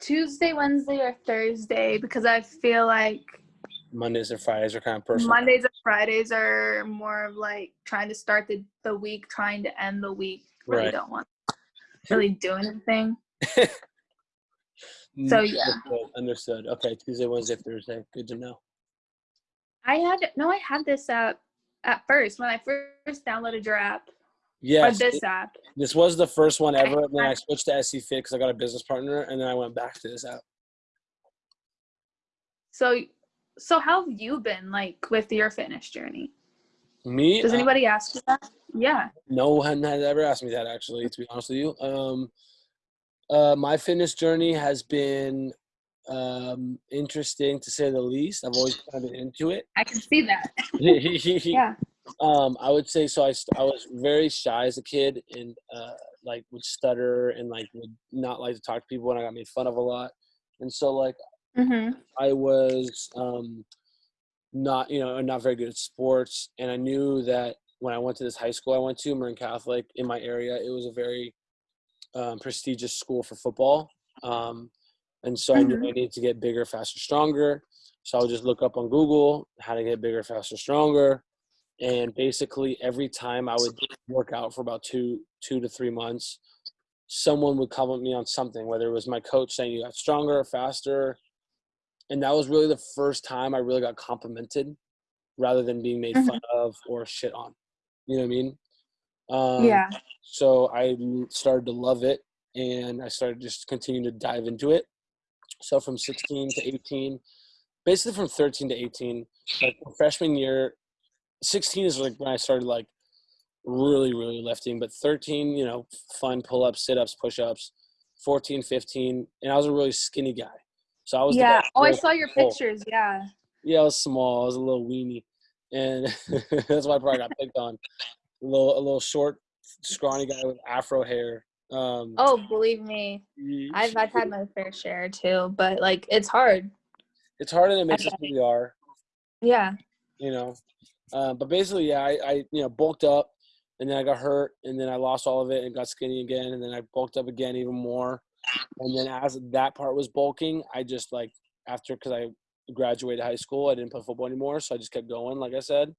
Tuesday, Wednesday, or Thursday because I feel like Mondays and Fridays are kind of personal. Mondays and Fridays are more of like trying to start the, the week, trying to end the week. Really Right. don't want to really do anything. So, yeah. Understood. Understood. Okay, Tuesday, Wednesday, Thursday. Good to know. I had no, I had this app at first when I first downloaded your app or Yes, this it- app. this was the first one ever. And then I I- switched to SC Fit because I got a business partner, and then I went back to this app. So, so how have you been like with your fitness journey? Me? Does uh, anybody ask you that? Yeah. no one had ever asked me that actually. To be honest with you, um, uh, my fitness journey has been um, interesting to say the least. I've always kind of been into it. I can see that. yeah. Um, I would say so. I, I was very shy as a kid and uh, like would stutter and like would not like to talk to people and I got made fun of a lot. And so like Mm-hmm. I was um, not you know not very good at sports and I knew that when I went to this high school I went to Marin Catholic in my area it was a very um, prestigious school for football. Um, and so I knew I needed to get bigger, faster, stronger. So I would just look up on Google how to get bigger, faster, stronger. And basically every time I would work out for about two, two to three months, someone would comment me on something, whether it was my coach saying you got stronger, faster. And that was really the first time I really got complimented rather than being made fun of or shit on. You know what I mean? Um, yeah. so I started to love it and I started just continuing to dive into it. So from 16 to 18, basically from 13 to 18, like freshman year, 16 is like when I started like really, really lifting, but 13, you know, fun pull ups, sit ups, push ups, 14, 15, and I was a really skinny guy. So I was Yeah. Oh, I saw your pictures. Yeah. yeah, I was small. I was a little weenie, and that's why I probably got picked on. A little, a little short, scrawny guy with afro hair. Um, Oh, believe me, I've I've had my fair share too, but like it's hard. it's hard and it makes us who we are, Yeah. you know. Uh, but basically, yeah, I, I, you know, bulked up, and then I got hurt, and then I lost all of it and got skinny again, and then I bulked up again even more, and then as that part was bulking, I just like after because I graduated high school, I didn't play football anymore, so I just kept going, like I said,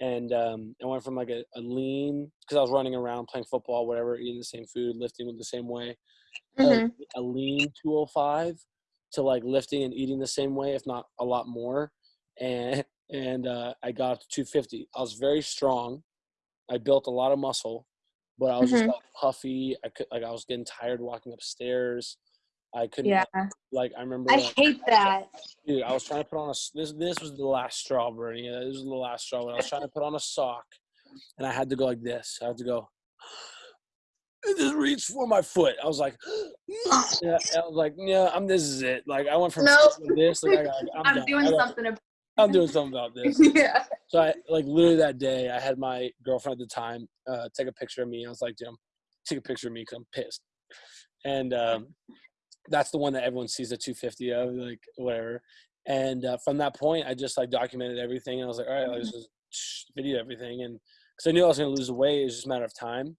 and um, I went from like a, a lean because I was running around playing football, whatever, eating the same food, lifting the same way, a- Mhm. a lean 205 to like lifting and eating the same way, if not a lot more. And and uh, I got to 250. I was very strong. I built a lot of muscle, but I was just Mhm. like puffy. I could like I was getting tired walking upstairs. I couldn't Yeah. like I remember I like, hate that. dude. I was trying to put on a. this. This was the last straw, Bernie. Yeah, this was the last straw. When I was trying to put on a sock, and I had to go like this. I had to go. And just reach for my foot. I was like, yeah, I was like, yeah, I'm. This is it. Like I went from Nope. this. Like I I'm doing something about I'm doing something about this. yeah. So I like literally that day, I had my girlfriend at the time uh, take a picture of me. I was like, Jim, take a picture of me because I'm pissed. And um, that's the one that everyone sees the 250 of, like whatever. And uh, from that point, I just like documented everything. And I was like, all right, let's just video everything. And because I knew I was going to lose the weight, it was just a matter of time.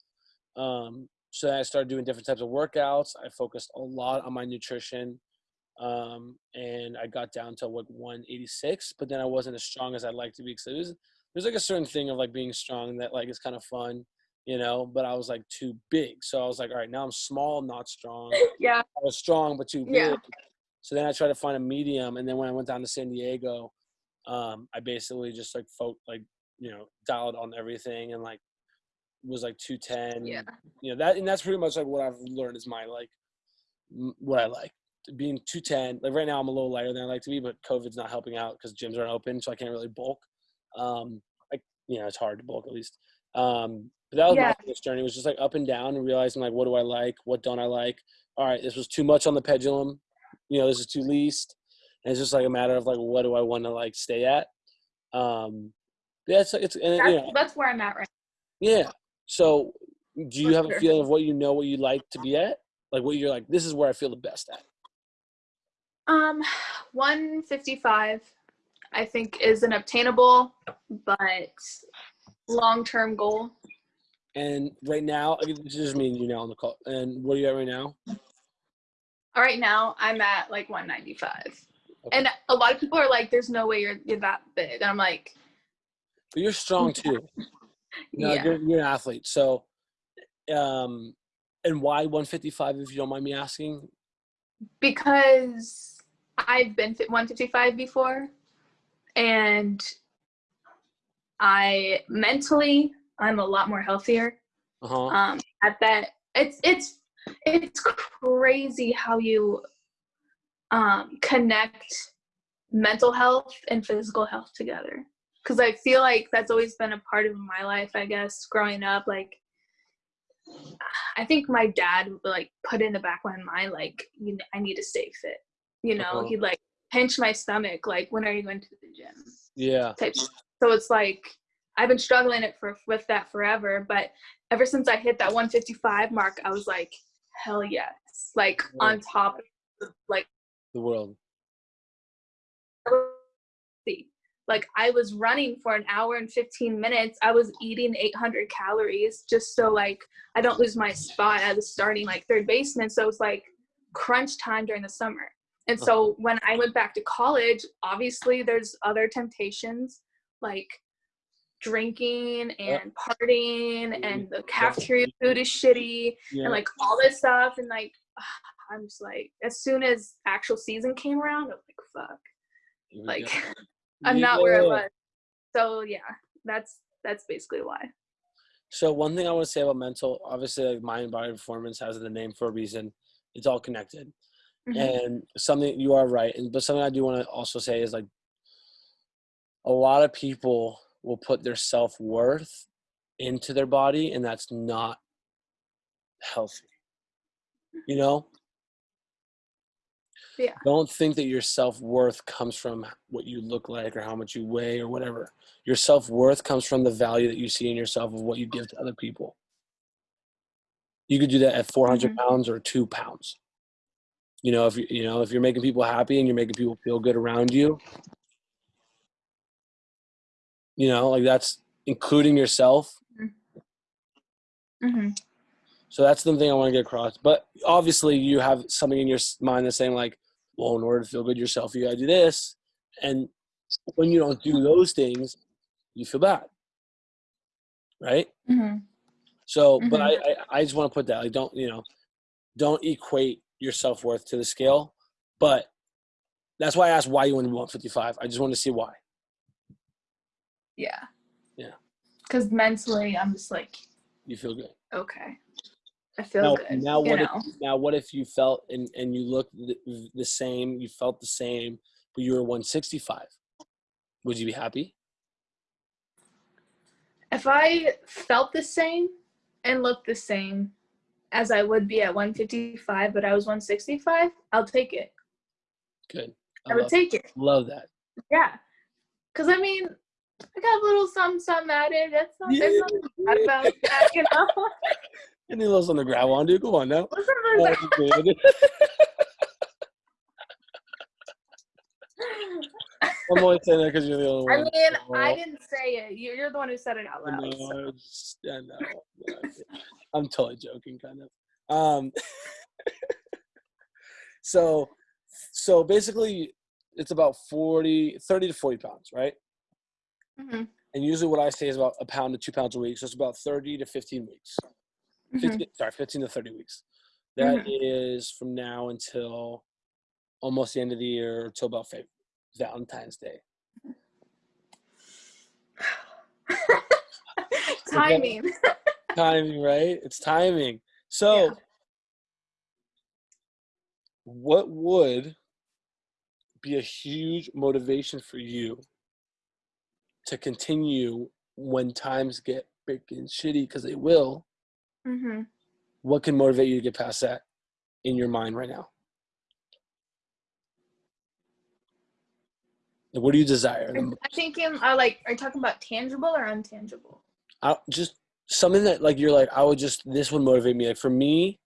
Um, so then I started doing different types of workouts. I focused a lot on my nutrition um, and I got down to like 186, but then I wasn't as strong as I'd like to be because was there's like a certain thing of like being strong that like is kind of fun, you know. But I was like too big, so I was like, all right, now I'm small, not strong. Yeah. I was strong but too big. Yeah. So then I tried to find a medium, and then when I went down to San Diego, um, I basically just like folk like you know dialed on everything and like was like 210 Yeah. you know that and that's pretty much like what i've learned is my like m- what i like being 210 like right now i'm a little lighter than i like to be but covid's not helping out because gyms aren't open so i can't really bulk. Um like you know it's hard to bulk at least. Um but that was Yeah. my fitness journey. It was just like up and down and realizing like what do i like? What don't i like? All right this was too much on the pendulum. You know this is too least. And it's just like a matter of like what do i want to like stay at? Um yeah it's it's and, That's, you know, that's where I'm at right yeah. So, do you For have a feeling of what you know, what you like to be at? Like what you're like, this is where I feel the best at. Um, 155, I think, is an obtainable but long-term goal. And right now, I mean, this is just me and you now on the call. And what are you at right now? All right now, I'm at like 195, Okay. and a lot of people are like, "There's no way you're you're that big," and I'm like, But you're strong too. You know, "Yeah." you're, you're an athlete. So, um, and why 155? If you don't mind me asking. because I've been fi- 155 before, and I mentally I'm a lot more healthier. Uh huh. Um, at that, it's it's it's crazy how you um, connect mental health and physical health together. Because I feel like that's always been a part of my life. I guess growing up, like I think my dad like put in the back of my mind like you, I need to stay fit. You know, Uh-huh. he'd like pinch my stomach, like, when are you going to the gym? Yeah. Type. So it's like I've been struggling it for with that forever, but ever since I hit that 155 mark, I was like, hell yes, like Yeah. on top, of, like The world. like I was running for an hour and 15 minutes. I was eating 800 calories just so like I don't lose my spot as a starting like third baseman. So it's like crunch time during the summer. And oh. so when I went back to college, obviously there's other temptations like drinking and partying mm-hmm. and the cafeteria food is shitty Yeah. and like all this stuff and like I'm just like as soon as actual season came around, I'm like fuck. Like. I'm not where I was. So yeah, that's that's basically why. So one thing I want to say about mental, obviously, like mind body performance has the name for a reason. It's all connected, Mhm. and something you are right. And but something I do want to also say is like a lot of people will put their self worth into their body, and that's not healthy. You know, Yeah. don't think that your self worth comes from what you look like or how much you weigh or whatever. Your self worth comes from the value that you see in yourself of what you give to other people. You could do that at 400 Mhm. pounds or two pounds. You know, if you you know if you're making people happy and you're making people feel good around you, you know, like that's including yourself. hmm So that's the thing I want to get across. But obviously, you have something in your mind that's saying like, well, in order to feel good yourself, you gotta do this. And when you don't do those things, you feel bad, right? hmm So, but Mhm. I, I, I just want to put that like, don't you know, don't equate your self worth to the scale. But that's why I asked why you went to 155. I just want to see why. Yeah. Yeah. Because mentally, I'm just like, You feel good. okay, I feel Now, good. now what if now what if you felt and and you looked the, the same, you felt the same, but you were 165? Would you be happy? if I felt the same and looked the same as I would be at 155, but I was 165, I'll take it. Good. I, I would take it. love that. Yeah. Because I mean, I got a little something, something added. That's not, Yeah. bad about that, you know? Any little on the gravel on, dude? Come on now. What's up with Oh, good. I'm only saying that because you're the only one. I mean, I didn't say it. You're, you're the one who said it out I loud. know, so- I was- I know. I'm totally joking, kind of. Um, so, so basically, it's about 40, 30 to 40 pounds, right? Mm-hmm. And usually, what I say is about a pound to two pounds a week. So it's about 30 to 15 weeks. mhm. 15, sorry, 15 to 30 weeks. That is from now until almost the end of the year, till about Fa- Valentine's Day. Timing. timing, right? It's timing. So, Yeah. what would be a huge motivation for you to continue when times get freaking shitty? Because they will. hmm What can motivate you to get past that in your mind right now? What do you desire? I'm thinking, uh, like, are you talking about tangible or untangible? I, just something that like you're like I would just this would motivate me. Like for me,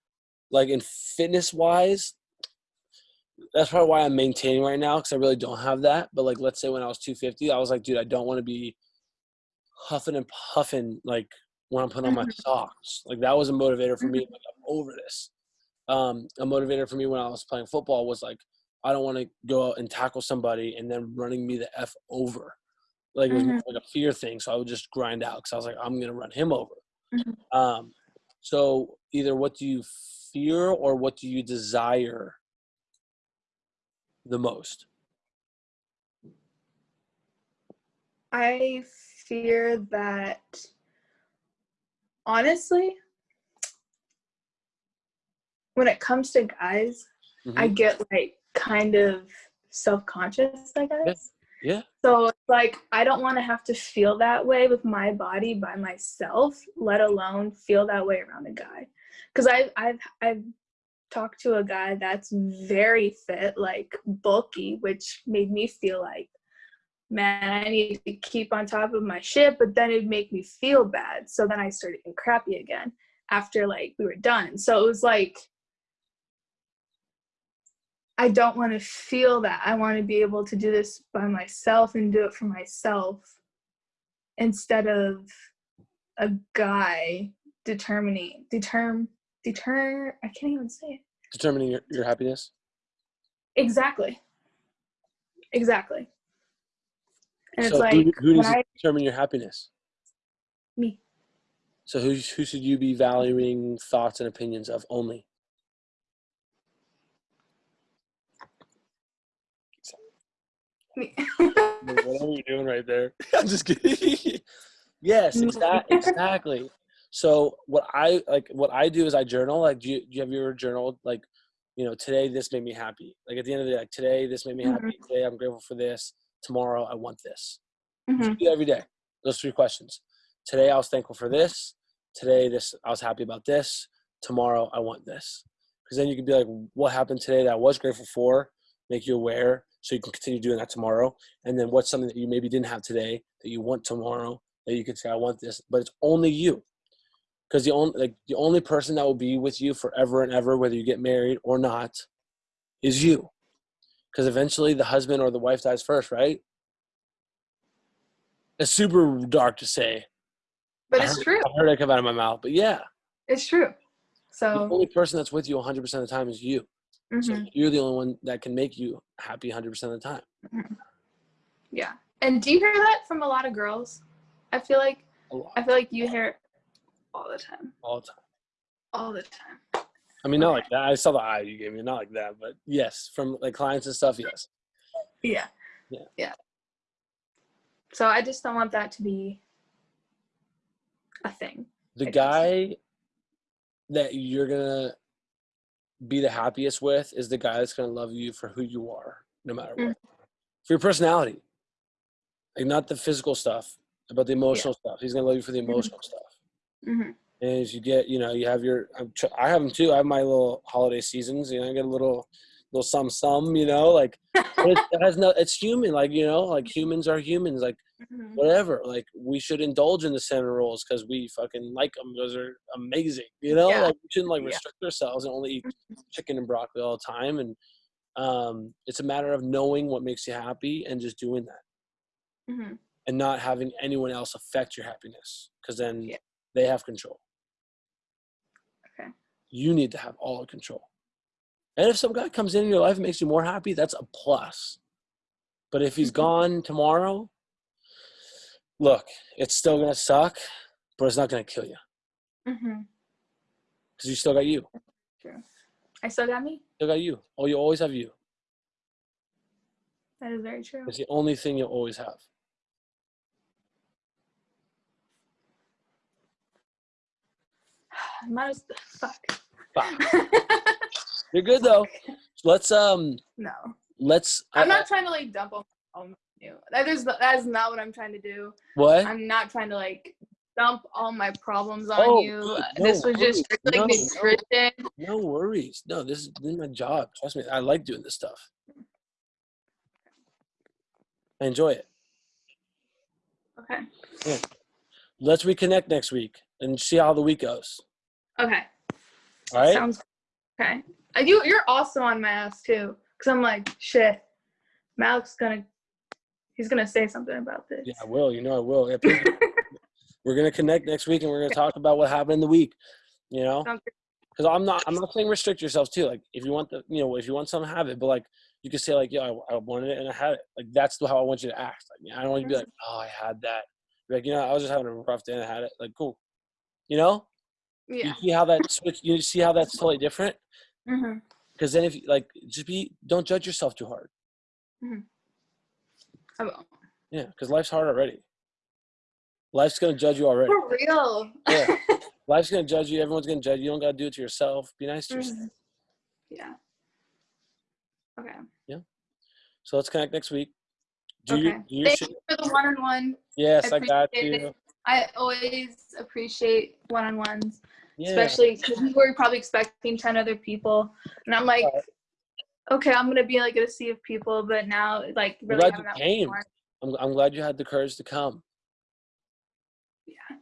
like in fitness wise, that's probably why I'm maintaining right now because I really don't have that. But like let's say when I was 250, I was like, dude, I don't want to be huffing and puffing like when I'm putting on my Mhm. socks. Like that was a motivator for me. Like I'm over this. Um, a motivator for me when I was playing football was like I don't want to go out and tackle somebody and then running me the f over. Like it was Mhm. like a fear thing, so I would just grind out because I was like, I'm gonna run him over. Mhm. Um, so either what do you fear or what do you desire the most? I fear that, honestly, when it comes to guys, I Mhm. get like kind of self conscious, I guess. Yeah. So like I don't want to have to feel that way with my body by myself, let alone feel that way around a guy. Because I've I've I've talked to a guy that's very fit, like bulky, which made me feel like, man, I need to keep on top of my shit, but then it'd make me feel bad. So then I started getting crappy again after like we were done. So it was like, I don't want to feel that. I want to be able to do this by myself and do it for myself instead of a guy determining determ deter I can't even say it. Determining your, your happiness. Exactly. Exactly. And it's like who, who needs I to determine your happiness? me. So who who should you be valuing thoughts and opinions of only? Whatever you're doing right there. I'm just kidding. yes, exa- exactly. So what I like, what I do is I journal. Like, do you, do you have your journal? Like, you know, today this made me happy. Like at the end of the day, like today this made me happy. Today I'm grateful for this. Tomorrow I want this. Mhm. Do every day. Those three questions. Today I was thankful for this. Today this I was happy about this. Tomorrow I want this. Because then you could be like, what happened today that I was grateful for? Make you aware so you can continue doing that tomorrow. And then what's something that you maybe didn't have today that you want tomorrow that you could say, I want this, but it's only you. Because the only like the only person that will be with you forever and ever, whether you get married or not, is you. Because eventually the husband or the wife dies first, right? It's super dark to say. But I it's heard- true. I heard it come out of my mouth, but yeah, It's true. So the only person that's with you 100% of the time is you. So mhm. you're the only one that can make you happy 100% of the time. yeah. And do you hear that from a lot of girls? I feel like I feel like you hear it all the time. all the time. All the time. I mean, not Okay. like that. I saw the eye you gave me, not like that, but yes, from like clients and stuff, yes. Yeah. Yeah. Yeah. So I just don't want that to be a thing. The guy that you're gonna be the happiest with is the guy that's gonna love you for who you are, no matter what. Mm. For your personality, like not the physical stuff, but the emotional stuff. He's gonna love you for the Mm-hmm. emotional stuff. hmm And as you get, you know, you have your, I'm I have them too. I have my little holiday seasons. You know, I get a little, little some some. You know, like it, has no. It's human. Like you know, like humans are humans. Like hmm whatever. Like we should indulge in the cinnamon rolls because we fucking like them. Those are amazing. You know, Yeah. like we shouldn't like Yeah. restrict ourselves and only eat chicken and broccoli all the time. And um, it's a matter of knowing what makes you happy and just doing that hmm and not having anyone else affect your happiness because then Yeah. they have control. Okay. You need to have all the control. And if some guy comes in your life and makes you more happy, that's a plus. But if he's Mhm. gone tomorrow, look, it's still gonna suck, but it's not gonna kill you Mm-hmm. because you still got you. True. I still got me. Still got you. Oh, you always have you. That is very true. It's the only thing you'll always have. Might as fuck. Fuck. You're good though. Let's um. no, Let's. I'm not trying to like dump on on you. That is that is not what I'm trying to do. What? I'm not trying to like dump all my problems on Oh, you. good. this No was just worries. like No, no. nutrition. No worries. No, this is, this is my job. Trust me. I like doing this stuff. I enjoy it. Okay. Yeah. Let's reconnect next week and see how the week goes. Okay. All right. Sounds okay. You you're also on my ass too, cause I'm like shit. Malek's gonna he's gonna say something about this. yeah, I will. You know, I will. Yeah, please. we're gonna connect next week and we're gonna talk about what happened in the week. You know, because I'm not. I'm not saying restrict yourselves too. Like, if you want the, you know, if you want something, have it. But like, you can say like, yeah, I, I wanted it and I had it. Like, that's how I want you to act. Like, I don't want you to be like, oh, I had that. Like, you know, I was just having a rough day and I had it. Like, cool. You know. Yeah. You see how that switch? You see how that's totally different? Because then, if like, just be don't judge yourself too hard. I will. Yeah, because life's hard already. Life's gonna judge you already. For real. Yeah. Life's gonna judge you. Everyone's gonna judge you. You don't gotta do it to yourself. Be nice to yourself. Mhm. Yeah. Okay. Yeah so let's connect next week. Do your, Okay. do your Thank shit. you for the one-on-one. Yes, I got you. it. I always appreciate one-on-ones. Yeah. especially because we were probably expecting 10 other people. And I'm like, Right. okay, I'm going to be like a sea of people, but now, like, I'm really glad you that came. I'm, I'm glad you had the courage to come. Yeah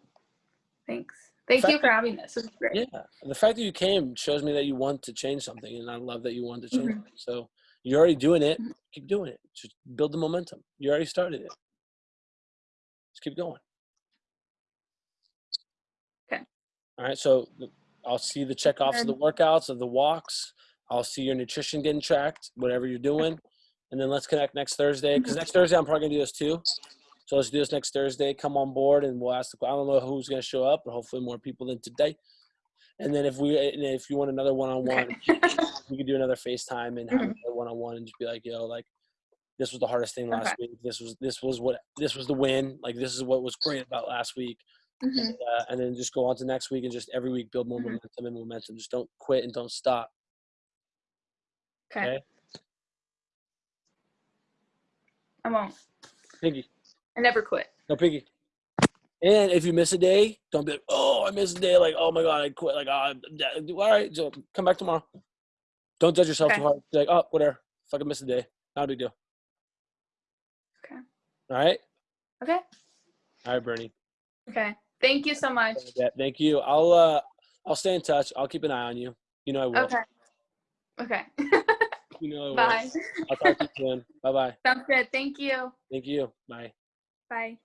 thanks. Thank you for having this. It's great. Yeah. The fact that you came shows me that you want to change something, and I love that you want to change Mhm. So you're already doing it. Mhm. Keep doing it. Just build the momentum. You already started it. Just keep going. Okay. All right. So I'll see the check offs of the workouts, of the walks. I'll see your nutrition getting tracked, whatever you're doing. And then let's connect next Thursday. Because mm-hmm. next Thursday, I'm probably going to do this too. So let's do this next Thursday. Come on board and we'll ask the I don't know who's going to show up, but hopefully more people than today. And then if we, and if you want another one on one, we could do another FaceTime and have one on one and just be like, yo, like this was the hardest thing last Okay. week. This was this was what this was the win. Like this is what was great about last week. Mhm. Uh, and then just go on to next week and just every week build more Mhm. momentum and momentum. Just don't quit and don't stop. Okay. Okay. I won't. Piggy. I never quit. No piggy. And if you miss a day, don't be like, oh, I missed a day. Like, oh my god, I quit. Like, oh, I'm dead. all right, so come back tomorrow. Don't judge yourself Okay. too hard. Be like, oh, whatever. Fucking miss a day. Not a big deal. Okay. All right. Okay. All right, Bernie. Okay. Thank you so much. Yeah, thank you. I'll uh I'll stay in touch. I'll keep an eye on you. You know I will. Okay. Okay. You know I will. Bye. I'll talk to you soon. Bye bye. Sounds good. Thank you. Thank you. Bye. Bye.